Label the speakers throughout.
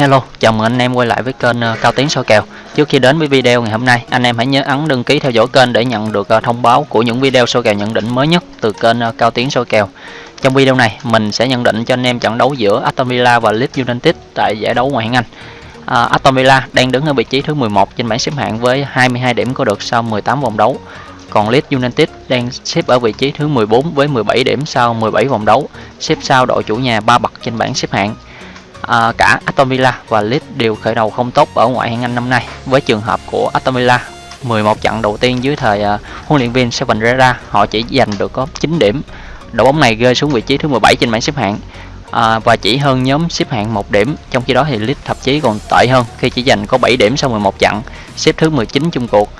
Speaker 1: Hello, chào mừng anh em quay lại với kênh ờ, Cao Tiến soi kèo. Trước khi đến với video ngày hôm nay, anh em hãy nhớ ấn đăng ký theo dõi kênh để nhận được ờ, thông báo của những video soi kèo nhận định mới nhất từ kênh ờ, Cao Tiến soi kèo. Trong video này, mình sẽ nhận định cho anh em trận đấu giữa Aston Villa và Leeds United tại giải đấu ngoại hạng Anh. À, Aston Villa đang đứng ở vị trí thứ 11 trên bảng xếp hạng với 22 điểm có được sau 18 vòng đấu. Còn Leeds United đang xếp ở vị trí thứ 14 với 17 điểm sau 17 vòng đấu, xếp sau đội chủ nhà ba bậc trên bảng xếp hạng à, cả Aston Villa và Leeds đều khởi đầu không tốt ở ngoại hạng Anh năm nay. Với trường hợp của Aston Villa, 11 trận đầu tiên dưới thời uh, huấn luyện viên Steven Gerrard, họ chỉ giành được có 9 điểm. Đội bóng này rơi xuống vị trí thứ 17 trên bảng xếp hạng à, và chỉ hơn nhóm xếp hạng một điểm. Trong khi đó thì Leeds thậm chí còn tệ hơn khi chỉ giành có 7 điểm sau 11 trận, xếp thứ 19 chung cuộc.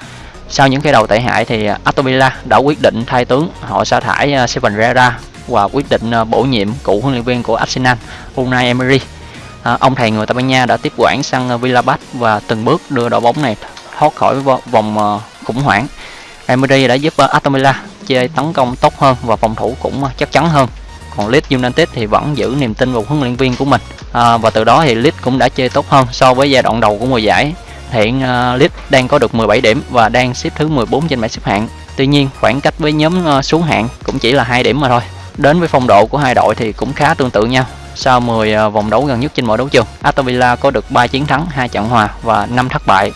Speaker 1: Sau những cái đầu tệ hại thì Aston Villa đã quyết định thay tướng, họ sa thải uh, Steven Gerrard và quyết định uh, bổ nhiệm cựu huấn luyện viên của Arsenal Unai Emery à, ông thầy người Tây Ban Nha đã tiếp quản sang ờ, Villabat và từng bước đưa đội bóng này thoát khỏi vòng ờ, khủng hoảng. Emery đã giúp ờ, Aston Villa chơi tấn công tốt hơn và phòng thủ cũng chắc chắn hơn. Còn Leeds United thì vẫn giữ niềm tin vào huấn luyện viên của mình à, và từ đó thì Leeds cũng đã chơi tốt hơn so với giai đoạn đầu của mùa giải. Hiện uh, Leeds đang có được 17 điểm và đang xếp thứ 14 trên bảng xếp hạng. Tuy nhiên khoảng cách với nhóm uh, xuống hạng cũng chỉ là hai điểm mà thôi. Đến với phong độ của hai đội thì cũng khá tương tự nhau sau 10 à, vòng đấu gần nhất trên mọi đấu trường. Aston Villa có được 3 chiến thắng, 2 trận hòa và 5 thất bại.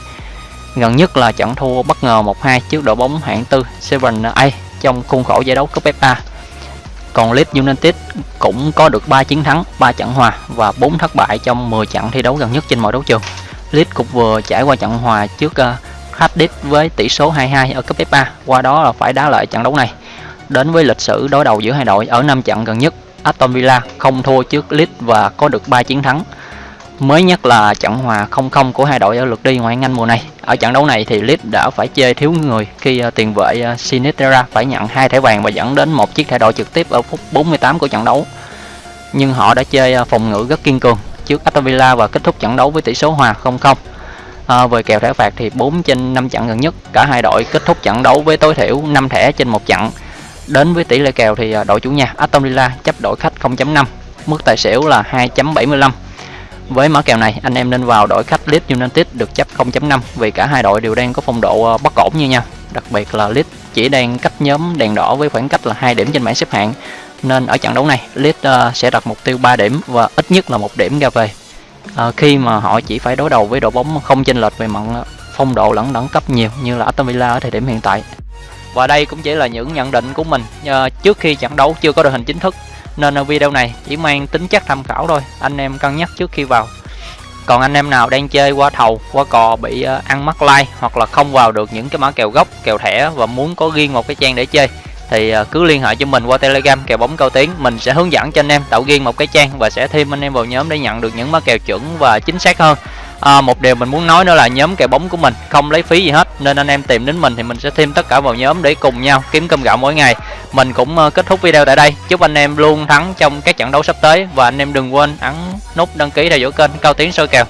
Speaker 1: Gần nhất là trận thua bất ngờ 1-2 trước đội bóng hạng tư Seven A trong khuôn khổ giải đấu cúp FA. Còn Leeds United cũng có được 3 chiến thắng, 3 trận hòa và 4 thất bại trong 10 trận thi đấu gần nhất trên mọi đấu trường. Leeds cũng vừa trải qua trận hòa trước uh, Cardiff với tỷ số 2-2 ở cúp FA, qua đó là phải đá lại trận đấu này. Đến với lịch sử đối đầu giữa hai đội ở 5 trận gần nhất, Aston Villa không thua trước Leeds và có được 3 chiến thắng. Mới nhất là trận hòa 0-0 của hai đội ở lượt đi ngoại hạng Anh mùa này. Ở trận đấu này thì Leeds đã phải chơi thiếu người khi ờ, tiền vệ Sinisterra Sinistera phải nhận hai thẻ vàng và dẫn đến một chiếc thẻ đỏ trực tiếp ở phút 48 của trận đấu. Nhưng họ đã chơi ờ, phòng ngự rất kiên cường trước Aston Villa và kết thúc trận đấu với tỷ số hòa 0-0. À, về kèo thẻ phạt thì 4 trên 5 trận gần nhất, cả hai đội kết thúc trận đấu với tối thiểu 5 thẻ trên một trận Đến với tỷ lệ kèo thì à, đội chủ nhà Aston Villa chấp đội khách 0.5, mức tài xỉu là 2.75. Với mã kèo này, anh em nên vào đội khách Leeds United được chấp 0.5 vì cả hai đội đều đang có phong độ à, bất ổn như nhau. Đặc biệt là Leeds chỉ đang cách nhóm đèn đỏ với khoảng cách là 2 điểm trên bảng xếp hạng. Nên ở trận đấu này, Leeds à, sẽ đặt mục tiêu 3 điểm và ít nhất là một điểm ra về. À, khi mà họ chỉ phải đối đầu với đội bóng không chênh lệch về mặt phong độ lẫn đẳng cấp nhiều như là Aston Villa ở thời điểm hiện tại. Và đây cũng chỉ là những nhận định của mình uh, trước khi trận đấu chưa có đội hình chính thức. Nên video này chỉ mang tính chất tham khảo thôi Anh em cân nhắc trước khi vào. Còn anh em nào đang chơi qua thầu, qua cò bị uh, ăn mắc like Hoặc là không vào được những cái mã kèo gốc, kèo thẻ Và muốn có riêng một cái trang để chơi thì uh, cứ liên hệ cho mình qua telegram kèo bóng cao tiến. Mình sẽ hướng dẫn cho anh em tạo riêng một cái trang và sẽ thêm anh em vào nhóm để nhận được những mã kèo chuẩn và chính xác hơn à, một điều mình muốn nói nữa là nhóm kèo bóng của mình không lấy phí gì hết nên anh em tìm đến mình thì mình sẽ thêm tất cả vào nhóm để cùng nhau kiếm cơm gạo mỗi ngày. Mình cũng ờ, kết thúc video tại đây. Chúc anh em luôn thắng trong các trận đấu sắp tới và anh em đừng quên ấn nút đăng ký theo dõi kênh cao tiến soi kèo.